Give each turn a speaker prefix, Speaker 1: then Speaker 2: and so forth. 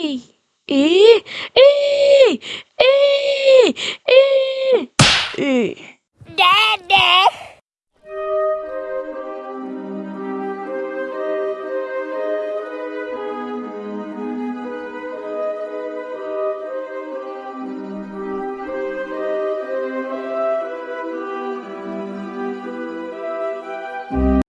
Speaker 1: E E E E E E
Speaker 2: Dada.